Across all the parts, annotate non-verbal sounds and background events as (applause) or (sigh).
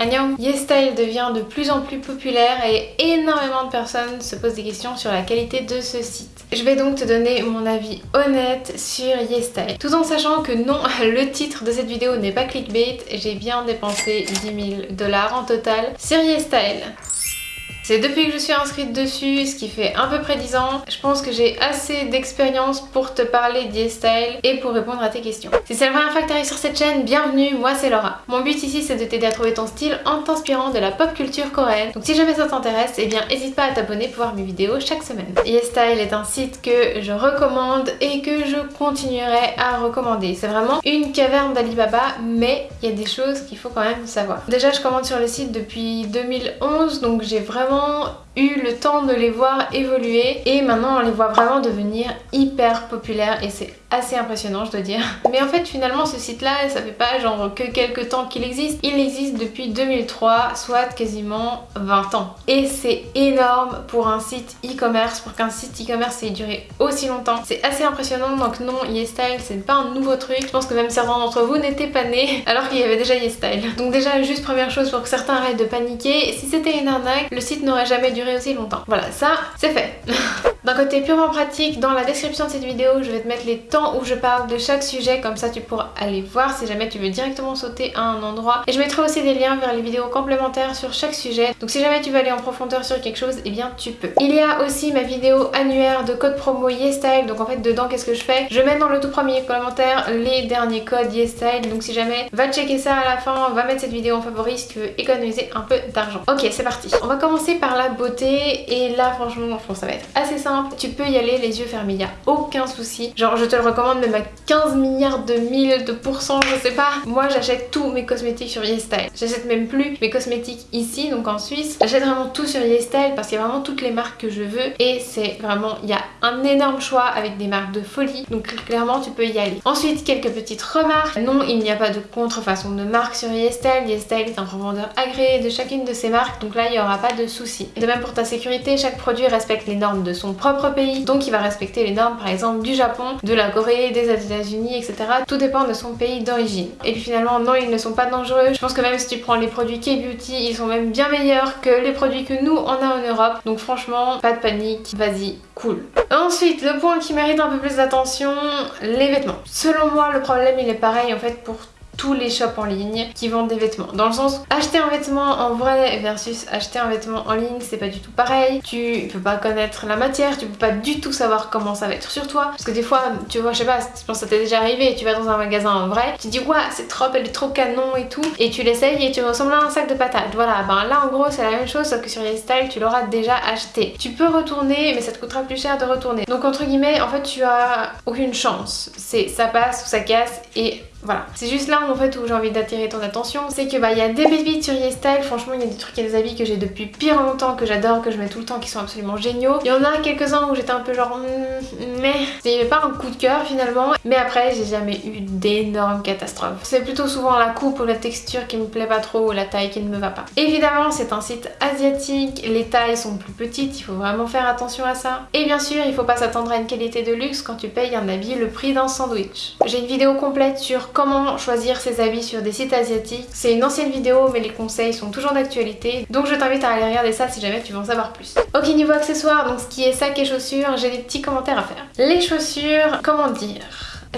Annyeong YesStyle devient de plus en plus populaire et énormément de personnes se posent des questions sur la qualité de ce site. Je vais donc te donner mon avis honnête sur YesStyle. Tout en sachant que non, (laughs) le titre de cette vidéo n'est pas clickbait, j'ai bien dépensé 10 000 dollars en total sur YesStyle. C'est depuis que je suis inscrite dessus, ce qui fait à peu près 10 ans. Je pense que j'ai assez d'expérience pour te parler d'e-style et pour répondre à tes questions. Si c'est la première fois que tu arrives sur cette chaîne, bienvenue, moi c'est Laura. Mon but ici c'est de t'aider à trouver ton style en t'inspirant de la pop culture coréenne. Donc si jamais ça t'intéresse, eh bien n'hésite pas à t'abonner pour voir mes vidéos chaque semaine. E-style est un site que je recommande et que je continuerai à recommander. C'est vraiment une caverne d'Alibaba, mais il y a des choses qu'il faut quand même savoir. Déjà je commande sur le site depuis 2011, donc j'ai vraiment の eu le temps de les voir évoluer et maintenant on les voit vraiment devenir hyper populaires et c'est assez impressionnant je dois dire. (laughs) Mais en fait finalement ce site là ça fait pas genre que quelques temps qu'il existe, il existe depuis 2003 soit quasiment 20 ans. Et c'est énorme pour un site e-commerce, pour qu'un site e-commerce ait duré aussi longtemps. C'est assez impressionnant donc non YesStyle c'est pas un nouveau truc, je pense que même certains d'entre vous n'étaient pas nés (laughs) alors qu'il y avait déjà YesStyle. Donc déjà juste première chose pour que certains arrêtent de paniquer, si c'était une arnaque le site n'aurait jamais duré aussi longtemps. Voilà ça c'est fait. (laughs) D'un côté purement pratique, dans la description de cette vidéo, je vais te mettre les temps où je parle de chaque sujet, comme ça tu pourras aller voir si jamais tu veux directement sauter à un endroit. Et je mettrai aussi des liens vers les vidéos complémentaires sur chaque sujet, donc si jamais tu veux aller en profondeur sur quelque chose, eh bien tu peux. Il y a aussi ma vidéo annuaire de code promo YesStyle, donc en fait dedans qu'est-ce que je fais? Je mets dans le tout premier commentaire les derniers codes YesStyle, donc si jamais va checker ça à la fin, va mettre cette vidéo en favori si tu veux économiser un peu d'argent. Ok c'est parti. On va commencer par la beauté et là franchement je pense ça va être assez simple tu peux y aller les yeux fermés, il a aucun souci. Genre je te le recommande même à 15 milliards de mille de pourcents, je sais pas. Moi j'achète tous mes cosmétiques sur YesStyle. J'achète même plus mes cosmétiques ici, donc en Suisse. J'achète vraiment tout sur YesStyle parce qu'il y a vraiment toutes les marques que je veux et c'est vraiment, il y a un énorme choix avec des marques de folie, donc clairement tu peux y aller. Ensuite quelques petites remarques. Non, il n'y a pas de contrefaçon de marque sur YesStyle. YesStyle est un revendeur agréé de chacune de ces marques, donc là il n'y aura pas de souci. De même pour ta sécurité, chaque produit respecte les normes de son propre pays, donc il va respecter les normes par exemple du Japon, de la Corée, des États-Unis, etc. Tout dépend de son pays d'origine. Et puis finalement, non, ils ne sont pas dangereux. Je pense que même si tu prends les produits K-Beauty, ils sont même bien meilleurs que les produits que nous on a en Europe. Donc franchement, pas de panique, vas-y, cool. Ensuite, le point qui mérite un peu plus d'attention, les vêtements. Selon moi, le problème il est pareil en fait pour les shops en ligne qui vendent des vêtements. Dans le sens, acheter un vêtement en vrai versus acheter un vêtement en ligne, c'est pas du tout pareil. Tu peux pas connaître la matière, tu peux pas du tout savoir comment ça va être sur toi. Parce que des fois, tu vois, je sais pas, je pense que ça t'est déjà arrivé, tu vas dans un magasin en vrai, tu dis, ouais, c'est trop, elle est trop canon et tout, et tu l'essayes et tu ressembles à un sac de patates. Voilà, ben là en gros, c'est la même chose, sauf que sur YesStyle, tu l'auras déjà acheté. Tu peux retourner, mais ça te coûtera plus cher de retourner. Donc entre guillemets, en fait, tu as aucune chance. C'est ça passe ou ça casse et voilà, c'est juste là en fait où j'ai envie d'attirer ton attention, c'est que bah il y a des pépites sur YesStyle, franchement il y a des trucs et des habits que j'ai depuis pire longtemps, que j'adore, que je mets tout le temps, qui sont absolument géniaux. Il y en a quelques-uns où j'étais un peu genre hmm, mais n'y avait pas un coup de cœur finalement, mais après j'ai jamais eu d'énormes catastrophes. C'est plutôt souvent la coupe ou la texture qui me plaît pas trop ou la taille qui ne me va pas. Évidemment c'est un site asiatique, les tailles sont plus petites, il faut vraiment faire attention à ça. Et bien sûr il faut pas s'attendre à une qualité de luxe quand tu payes un habit le prix d'un sandwich. J'ai une vidéo complète sur comment choisir ses habits sur des sites asiatiques. C'est une ancienne vidéo mais les conseils sont toujours d'actualité donc je t'invite à aller regarder ça si jamais tu veux en savoir plus. Ok niveau accessoires, donc ce qui est sac et chaussures, j'ai des petits commentaires à faire. Les chaussures, comment dire?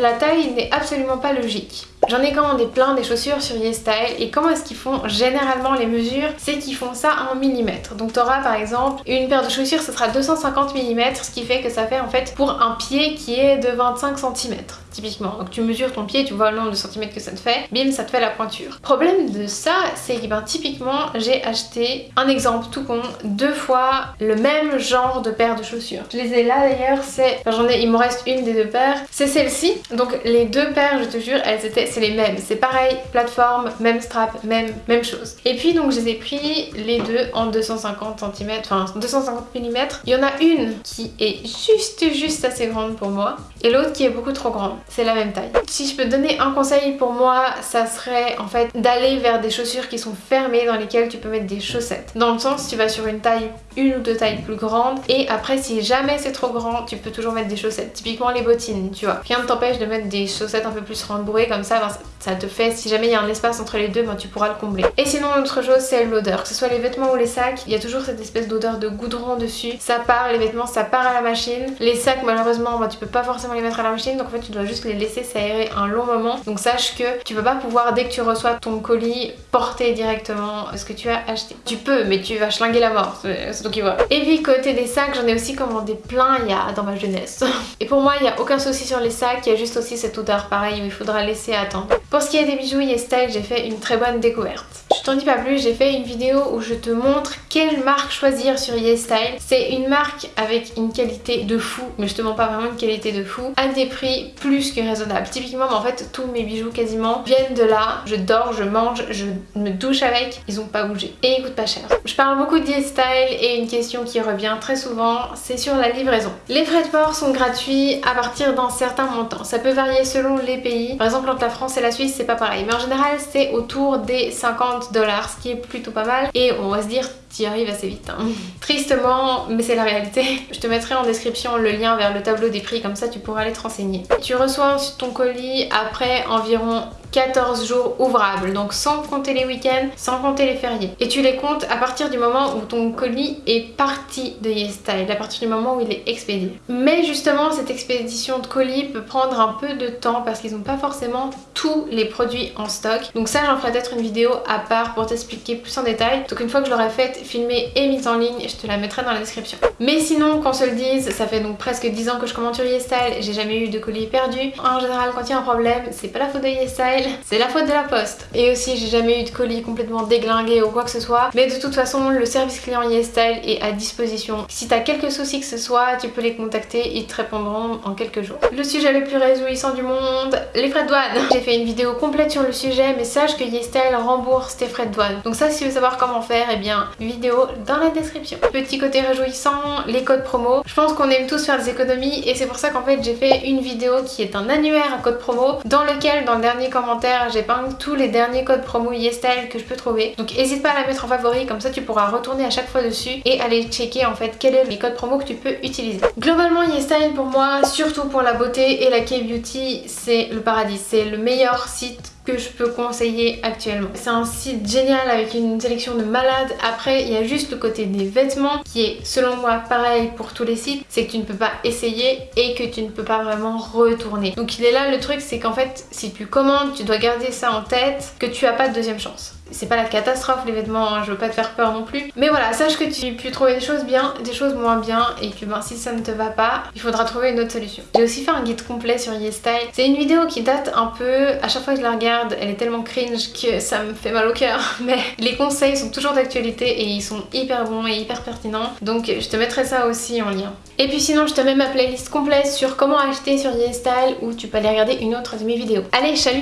La taille n'est absolument pas logique. J'en ai commandé plein des chaussures sur YesStyle et comment est-ce qu'ils font généralement les mesures? C'est qu'ils font ça en millimètres. Donc tu auras par exemple une paire de chaussures, ce sera 250 mm, ce qui fait que ça fait en fait pour un pied qui est de 25 cm typiquement. Donc tu mesures ton pied, tu vois le nombre de centimètres que ça te fait, bim ça te fait la pointure. Problème de ça, c'est que ben, typiquement j'ai acheté un exemple tout con, deux fois le même genre de paire de chaussures. Je les ai là d'ailleurs, c'est, enfin, j'en ai, il me reste une des deux paires, c'est celle-ci. Donc les deux paires, je te jure, elles étaient c'est les mêmes. C'est pareil, plateforme, même strap, même, même chose. Et puis donc je les ai pris les deux en 250 cm, enfin 250 mm. Il y en a une qui est juste juste assez grande pour moi et l'autre qui est beaucoup trop grande. C'est la même taille. Si je peux donner un conseil pour moi, ça serait en fait d'aller vers des chaussures qui sont fermées dans lesquelles tu peux mettre des chaussettes. Dans le sens, tu vas sur une taille une ou deux tailles plus grandes. Et après, si jamais c'est trop grand, tu peux toujours mettre des chaussettes. Typiquement les bottines, tu vois. Rien ne t'empêche de mettre des chaussettes un peu plus rembourrées comme ça. ça te fait, si jamais il y a un espace entre les deux, ben, tu pourras le combler. Et sinon, autre chose, c'est l'odeur. Que ce soit les vêtements ou les sacs, il y a toujours cette espèce d'odeur de goudron dessus. Ça part, les vêtements, ça part à la machine. Les sacs, malheureusement, ben, tu peux pas forcément les mettre à la machine. Donc en fait, tu dois juste les laisser s'aérer un long moment. Donc sache que tu vas pas pouvoir, dès que tu reçois ton colis, porter directement ce que tu as acheté. Tu peux, mais tu vas schlinguer la mort. Toi qui vois. Et puis côté des sacs, j'en ai aussi commandé plein il y a dans ma jeunesse. (laughs) Et pour moi, il n'y a aucun souci sur les sacs. Il y a juste aussi cette odeur pareil où il faudra laisser attendre. Pour ce qui est des bijoux YesStyle, j'ai fait une très bonne découverte. Je t'en dis pas plus, j'ai fait une vidéo où je te montre quelle marque choisir sur YesStyle. C'est une marque avec une qualité de fou, mais je pas vraiment une qualité de fou, à des prix plus que raisonnables. Typiquement, en fait, tous mes bijoux quasiment viennent de là. Je dors, je mange, je me douche avec, ils ont pas bougé. Et ils coûtent pas cher. Je parle beaucoup de YesStyle et une question qui revient très souvent, c'est sur la livraison. Les frais de port sont gratuits à partir d'un certain montant. Ça peut varier selon les pays. Par exemple, entre la France et la Suisse, c'est pas pareil. Mais en général, c'est autour des 50 dollars, ce qui est plutôt pas mal. Et on va se dire, tu y arrives assez vite. Hein. Tristement, mais c'est la réalité. Je te mettrai en description le lien vers le tableau des prix, comme ça tu pourras aller te renseigner. Tu reçois ton colis après environ 14 jours ouvrables, donc sans compter les week-ends, sans compter les fériés. Et tu les comptes à partir du moment où ton colis est parti de YesStyle, à partir du moment où il est expédié. Mais justement, cette expédition de colis peut prendre un peu de temps parce qu'ils n'ont pas forcément tous les produits en stock. Donc ça, j'en ferai peut-être une vidéo à part pour t'expliquer plus en détail. Donc une fois que je l'aurai faite, filmée et mise en ligne, je te la mettrai dans la description. Mais sinon, qu'on se le dise, ça fait donc presque 10 ans que je commande sur YesStyle, j'ai jamais eu de colis perdu. En général, quand il y a un problème, c'est pas la faute de YesStyle, c'est la faute de la poste. Et aussi j'ai jamais eu de colis complètement déglingué ou quoi que ce soit. Mais de toute façon le service client YesStyle est à disposition. Si t'as quelques soucis que ce soit, tu peux les contacter, ils te répondront en quelques jours. Le sujet le plus réjouissant du monde, les frais de douane. (laughs) J'ai fait une vidéo complète sur le sujet mais sache que YesStyle rembourse tes frais de douane. Donc ça si tu veux savoir comment faire, et eh bien vidéo dans la description. Petit côté réjouissant, les codes promo. Je pense qu'on aime tous faire des économies et c'est pour ça qu'en fait j'ai fait une vidéo qui est un annuaire à code promo dans lequel dans le dernier commentaire j'épingle tous les derniers codes promo YesStyle que je peux trouver. Donc n'hésite pas à la mettre en favori, comme ça tu pourras retourner à chaque fois dessus et aller checker en fait quels sont les codes promo que tu peux utiliser. Globalement YesStyle pour moi, surtout pour la beauté et la K-beauty, c'est le paradis. C'est le meilleur site que je peux conseiller actuellement. C'est un site génial avec une sélection de malades. Après, il y a juste le côté des vêtements qui est selon moi pareil pour tous les sites. C'est que tu ne peux pas essayer et que tu ne peux pas vraiment retourner. Donc il est là le truc, c'est qu'en fait, si tu commandes, tu dois garder ça en tête que tu as pas de deuxième chance c'est pas la catastrophe les vêtements, hein, je veux pas te faire peur non plus. Mais voilà, sache que tu peux trouver des choses bien, des choses moins bien et que ben, si ça ne te va pas, il faudra trouver une autre solution. J'ai aussi fait un guide complet sur YesStyle. C'est une vidéo qui date un peu, à chaque fois que je la regarde, elle est tellement cringe que ça me fait mal au cœur. (laughs) Mais les conseils sont toujours d'actualité et ils sont hyper bons et hyper pertinents. Donc je te mettrai ça aussi en lien. Et puis sinon, je te mets ma playlist complète sur comment acheter sur YesStyle où tu peux aller regarder une autre de mes vidéos. Allez, salut